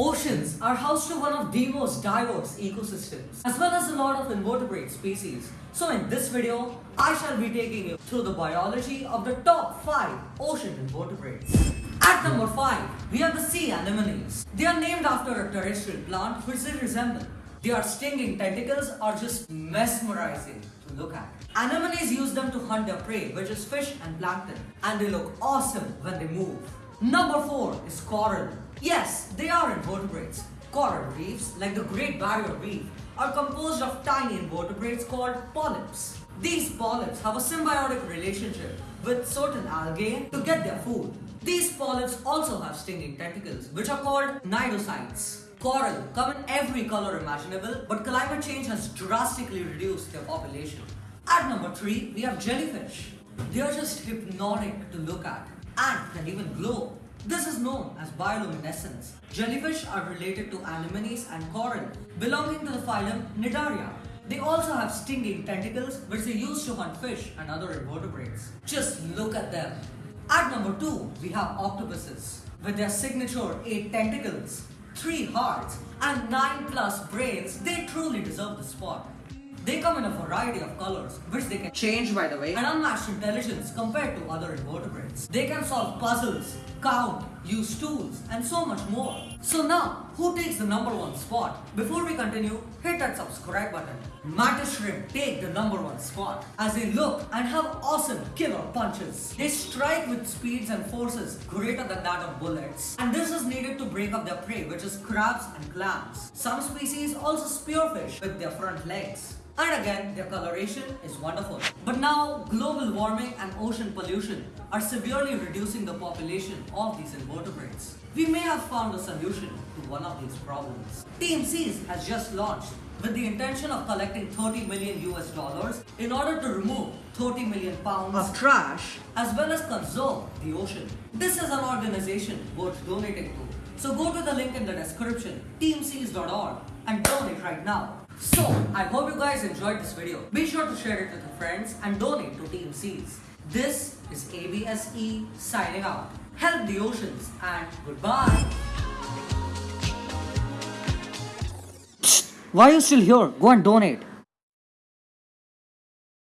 Oceans are host to one of the most diverse ecosystems, as well as a lot of invertebrate species. So in this video, I shall be taking you through the biology of the top 5 ocean invertebrates. At number 5, we have the sea anemones. They are named after a terrestrial plant which they resemble. Their stinging tentacles are just mesmerizing to look at. Anemones use them to hunt their prey, which is fish and plankton, and they look awesome when they move. Number 4 is coral. Yes, they are invertebrates. Coral reefs, like the Great Barrier Reef, are composed of tiny invertebrates called polyps. These polyps have a symbiotic relationship with certain algae to get their food. These polyps also have stinging tentacles, which are called cnidocytes. Coral come in every color imaginable, but climate change has drastically reduced their population. At number 3, we have jellyfish. They are just hypnotic to look at and can even glow. This is known as bioluminescence. Jellyfish are related to anemones and coral, belonging to the phylum Cnidaria. They also have stinging tentacles which they use to hunt fish and other invertebrates. Just look at them. At number 2, we have octopuses. With their signature 8 tentacles, 3 hearts and 9 plus brains, they truly deserve the spot. They come in a variety of colors, which they can change by the way, and unmatched intelligence compared to other invertebrates. They can solve puzzles, count, use tools, and so much more. So now, who takes the number one spot? Before we continue, hit that subscribe button. Mantis shrimp take the number one spot as they look and have awesome killer punches. They strike with speeds and forces greater than that of bullets. And this is needed to break up their prey, which is crabs and clams. Some species also spearfish with their front legs. And again, their coloration is wonderful. But now, global warming and ocean pollution are severely reducing the population of these invertebrates. We may have found a solution to one of these problems. Team Seas has just launched with the intention of collecting 30 million US dollars in order to remove 30 million pounds of trash as well as conserve the ocean. This is an organization worth donating to. So go to the link in the description, teamseas.org and donate right now. So, I hope you guys enjoyed this video. Be sure to share it with your friends and donate to Team Seas. This is ABSE signing out. Help the oceans and goodbye. Why are you still here? Go and donate.